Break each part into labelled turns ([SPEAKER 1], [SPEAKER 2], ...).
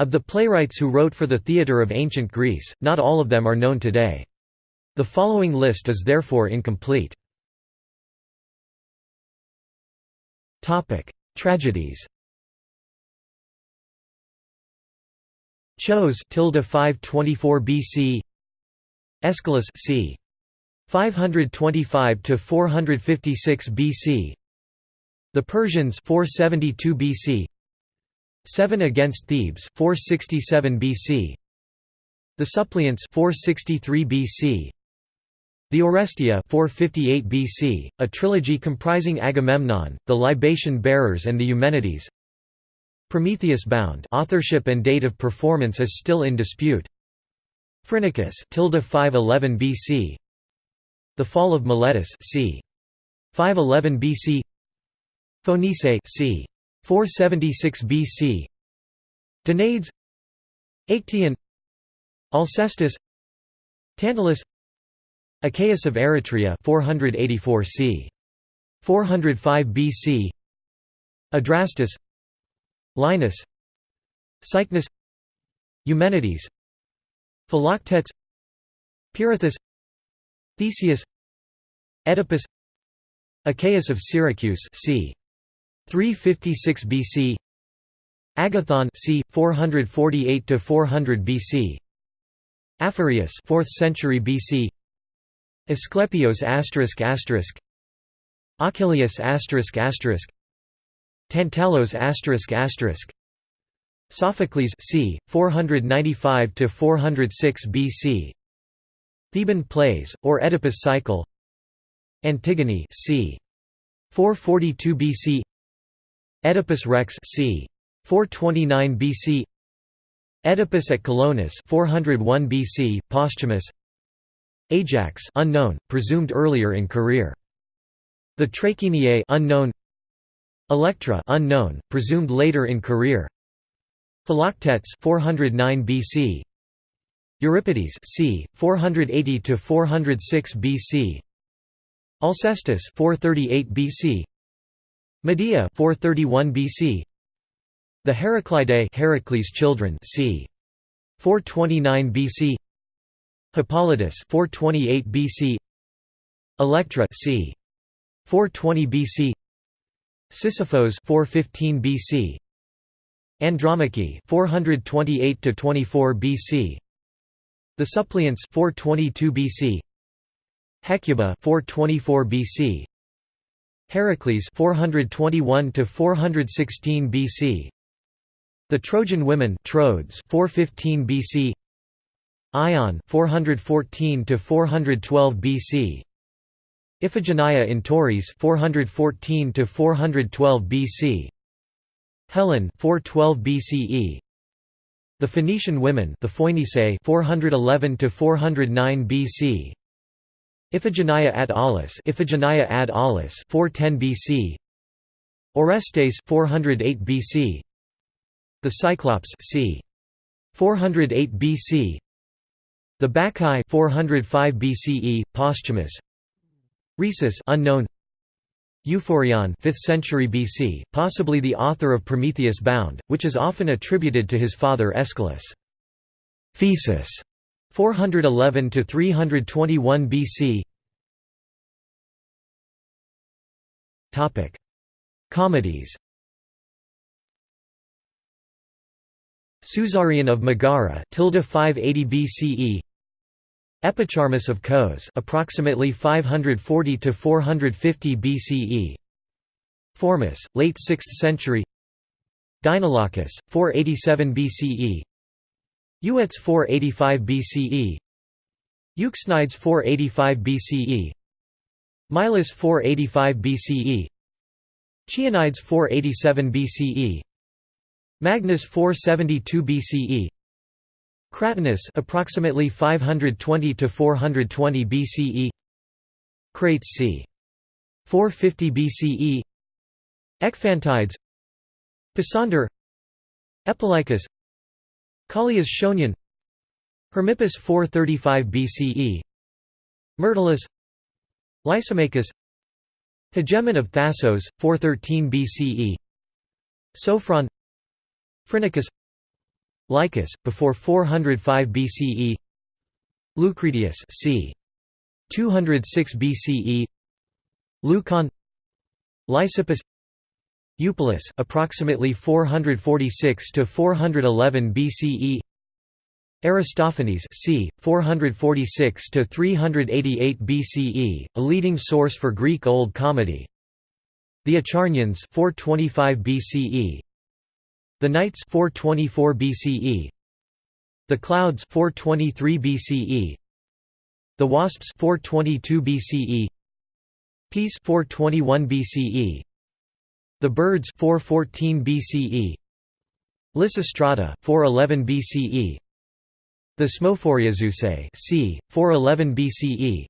[SPEAKER 1] Of the playwrights who wrote for the theatre of ancient Greece, not all of them are known today. The following list is therefore incomplete. Tragedies Chose tilde 524 BC Aeschylus c. 525 to 456 BC The Persians 472 BC 7 against Thebes 467 BC The Suppliants 463 BC The Orestia 458 BC a trilogy comprising Agamemnon the libation bearers and the Eumenides. Prometheus Bound authorship and date of performance is still in dispute. Phrynichus tilde 511 BC The fall of Miletus c. 511 BC Phoenice c. 476 BC Danaides Actaeon Alcestis. Tantalus. Achaeus of Eretria 484 c. 405 BC Adrastus. Linus. Cycnus. Eumenides. Philoctetes. Pirithous Theseus. Oedipus. Achaeus of Syracuse c. 356 BC Agathon c 448 to 400 BC Aphareus 4th century BC Asclepios asterisk asterisk Achilles asterisk asterisk Tantalos asterisk asterisk Sophocles c 495 to 406 BC Theban plays or Oedipus cycle Antigone c 442 BC Oedipus Rex c. 429 BC Oedipus at Colonus 401 BC, posthumous. Ajax unknown, presumed earlier in career. The Trachiniae unknown. Electra unknown, presumed later in career. Philoctetes 409 BC Euripides c. 480 to 406 BC Alcestis 438 BC Medea 431 BC The Heraclidae Heracles children c. 429 BC Hippolytus 428 BC Electra c. 420 BC Sisyphos 415 BC Andromache 428 to 24 BC The Suppliants 422 BC Hecuba 424 BC Heracles 421 to 416 BC The Trojan women Troads 415 BC Ion 414 to 412 BC Iphigenia in Tauris 414 to 412 BC Helen 412 BCE The Phoenician women the Phoenicae 411 to 409 BC Iphigenia ad Aulis Iphigenia ad Aulis 410 BC Orestes 408 BC The Cyclops c. 408 BC The Bacchae 405 BCE posthumous Rhesus unknown. Euphorion 5th century BC possibly the author of Prometheus Bound which is often attributed to his father Aeschylus. Thesis 411 to 321 BC. Topic: Comedies. Susarion of Megara, tilde 580 BCE. Epicharmus of Kos, approximately 540 to 450 BCE. Formus, late 6th century. Deinalochus, 487 BCE. Euetes 485 BCE Euxenides 485 BCE Milas 485 BCE Chionides 487 BCE Magnes 472 BCE Cratinus approximately 520 to 420 BCE Crates c. 450 BCE Ekphantides Pisander Callias Schoenion Hermippus 435 BCE Myrtilus Lysimachus. Hegemon of Thasos, 413 BCE Sophron. Phrynichus. Lycus, before 405 BCE Lucretius c. 206 BCE Leucon. Lysippus Eupolis approximately 446 to 411 BCE Aristophanes c. 446 to 388 BCE, a leading source for Greek Old Comedy. The Acharnians 425 BCE. The Knights 424 BCE. The Clouds 423 BCE. The Wasps 422 BCE. Peace 421 BCE. The Birds 414 BCE. Lysistrata 411 BCE. The Smophoriazeusae c. 411 BCE.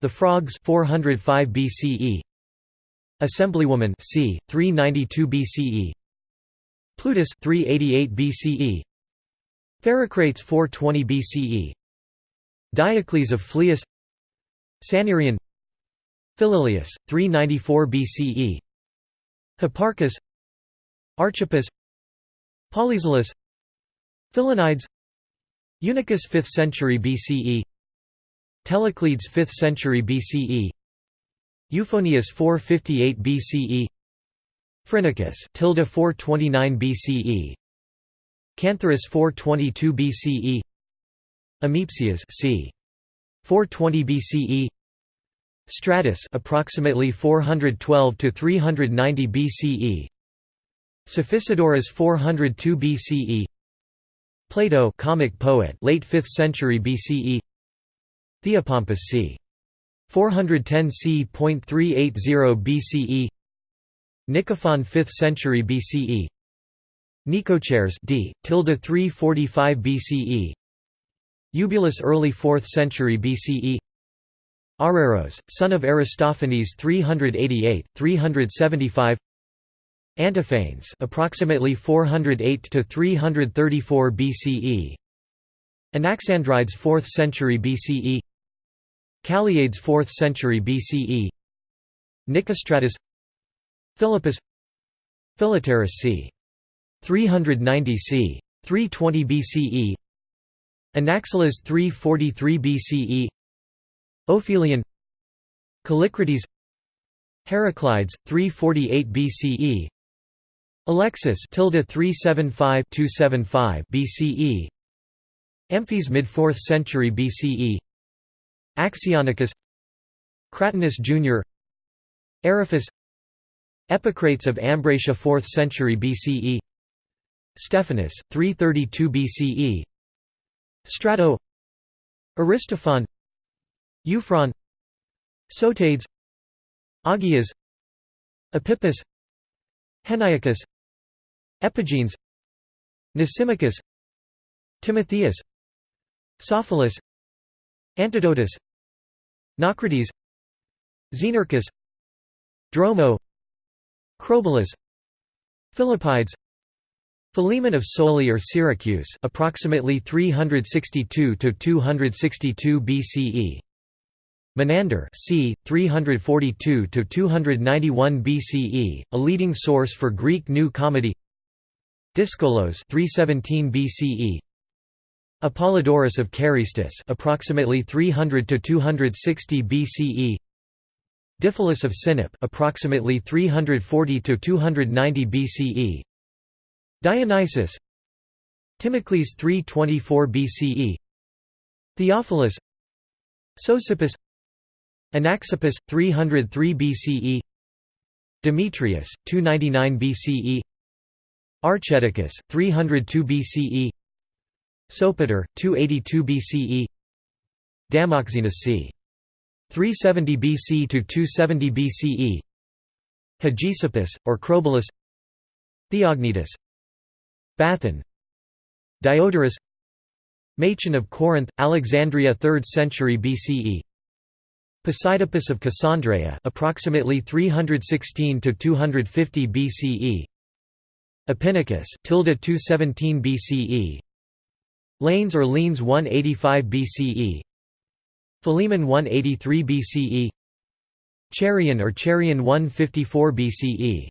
[SPEAKER 1] The Frogs 405 BCE. Assemblywoman c. 392 BCE. Plutus 388 BCE. Pherecrates 420 BCE. Diocles of Phlius Sannyrion Philolaus 394 BCE. Hipparchus Archippus Polyzelus Philonides Eunuchus 5th century BCE Telecles 5th century BCE Euphonius 458 BCE Phrynichus tilde 429 BCE Cantharus 422 BCE Amepsias c. 420 BCE Stratus approximately 412 to 390 BCE Sophisidorus 402 BCE Plato comic poet late 5th century BCE Theopompus c. 410 c.380 BCE Nicophon 5th century BCE Nicochares d. tilde 345 BCE Eubulus early 4th century BCE Araros, son of Aristophanes 388, 375 Antiphanes approximately 408 to 334 BCE Anaxandrides 4th century BCE Calliades 4th century BCE Nicostratus Philippus Philetaerus c. 390 c. 320 BCE Anaxilas 343 BCE Ophelion Callicrates Heraclides 348 BCE Alexis tilde 375 275 BCE Amphis mid 4th century BCE Axionicus Cratinus Jr. Eriphus Epicrates of Ambracia 4th century BCE Stephanus 332 BCE Strato Aristophon Euphron Sotades Agias Ephippus Henniacus Epigenes Nisimachus Timotheus Sophilus Antidotus Naucrates Xenarchus Dromo Crobolus Philippides Philemon of Soli or Syracuse approximately 362 to 262 BCE Menander c. 342 to 291 BCE, a leading source for Greek New Comedy. Dyskolos 317 BCE. Apollodorus of Carystus approximately 300 to 260 BCE. Diphilus of Sinope approximately 340 to 290 BCE. Dionysius Timocles 324 BCE. Theophilus Sosippus Anaxippus 303 BCE Demetrius 299 BCE Archeticus 302 BCE Sopater 282 BCE Damoxenus c 370 BC to 270 BCE Hegesippus or Crobolus. Theognetus. Bathan. Diodorus. Machon of Corinth Alexandria 3rd century BCE Posidippus of Cassandreia approximately 316 to 250 BCE Epinacus tilde 217 BCE Lanes or Leans 185 BCE Philemon 183 BCE Cherion or Cherion 154 BCE